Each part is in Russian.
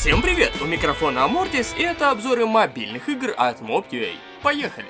Всем привет! У микрофона Амортис и это обзоры мобильных игр от Mob.ua. Поехали!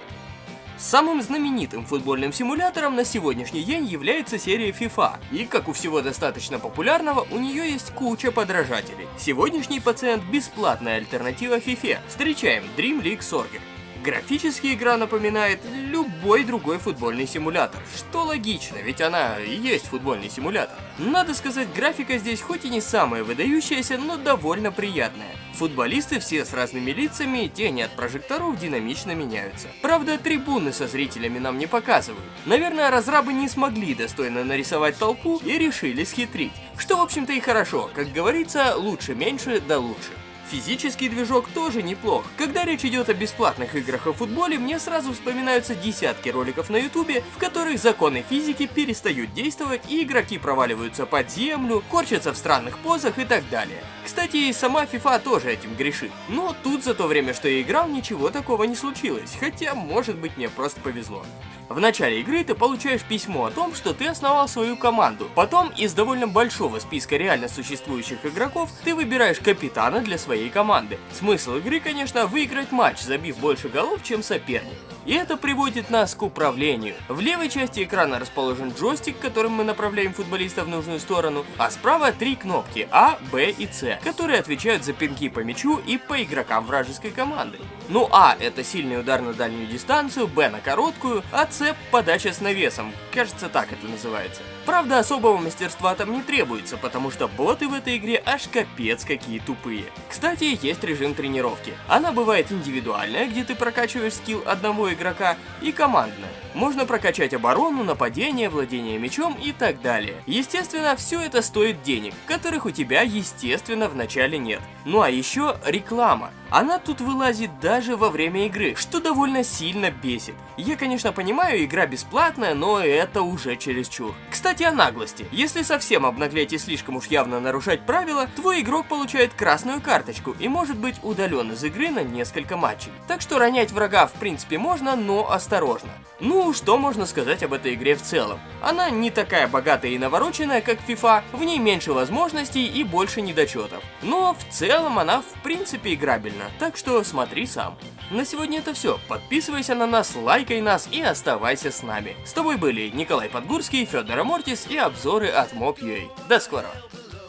Самым знаменитым футбольным симулятором на сегодняшний день является серия FIFA, и как у всего достаточно популярного, у нее есть куча подражателей. Сегодняшний пациент – бесплатная альтернатива FIFA. Встречаем Dream League Sorger. Графически игра напоминает любой другой футбольный симулятор, что логично, ведь она и есть футбольный симулятор. Надо сказать, графика здесь хоть и не самая выдающаяся, но довольно приятная. Футболисты все с разными лицами, тени от прожекторов динамично меняются. Правда, трибуны со зрителями нам не показывают. Наверное, разрабы не смогли достойно нарисовать толпу и решили схитрить. Что, в общем-то, и хорошо. Как говорится, лучше меньше, да лучше. Физический движок тоже неплох. Когда речь идет о бесплатных играх о футболе, мне сразу вспоминаются десятки роликов на ютубе, в которых законы физики перестают действовать и игроки проваливаются под землю, корчатся в странных позах и так далее. Кстати, и сама FIFA тоже этим грешит. Но тут за то время, что я играл, ничего такого не случилось, хотя, может быть, мне просто повезло. В начале игры ты получаешь письмо о том, что ты основал свою команду. Потом из довольно большого списка реально существующих игроков ты выбираешь капитана для своей команды. Смысл игры, конечно, выиграть матч, забив больше голов, чем соперник. И это приводит нас к управлению. В левой части экрана расположен джойстик, которым мы направляем футболиста в нужную сторону, а справа три кнопки А, Б и С, которые отвечают за пинки по мячу и по игрокам вражеской команды. Ну А это сильный удар на дальнюю дистанцию, Б на короткую, а С подача с навесом, кажется так это называется. Правда особого мастерства там не требуется, потому что боты в этой игре аж капец какие тупые. Кстати, есть режим тренировки. Она бывает индивидуальная, где ты прокачиваешь скилл одного игрока, и командная. Можно прокачать оборону, нападение, владение мечом и так далее. Естественно, все это стоит денег, которых у тебя, естественно, в начале нет. Ну а еще реклама. Она тут вылазит даже во время игры, что довольно сильно бесит. Я, конечно, понимаю, игра бесплатная, но это уже чересчур. Кстати, о наглости. Если совсем обнаглеть и слишком уж явно нарушать правила, твой игрок получает красную карточку и может быть удален из игры на несколько матчей. Так что ронять врага в принципе можно, но осторожно. Ну, что можно сказать об этой игре в целом? Она не такая богатая и навороченная, как FIFA, в ней меньше возможностей и больше недочетов. Но в целом она в принципе играбельна так что смотри сам. На сегодня это все. Подписывайся на нас, лайкай нас и оставайся с нами. С тобой были Николай Подгурский, Федор Амортис и обзоры от Mob.ua. До скорого.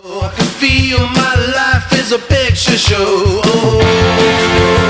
I can feel my life is a picture show. Oh.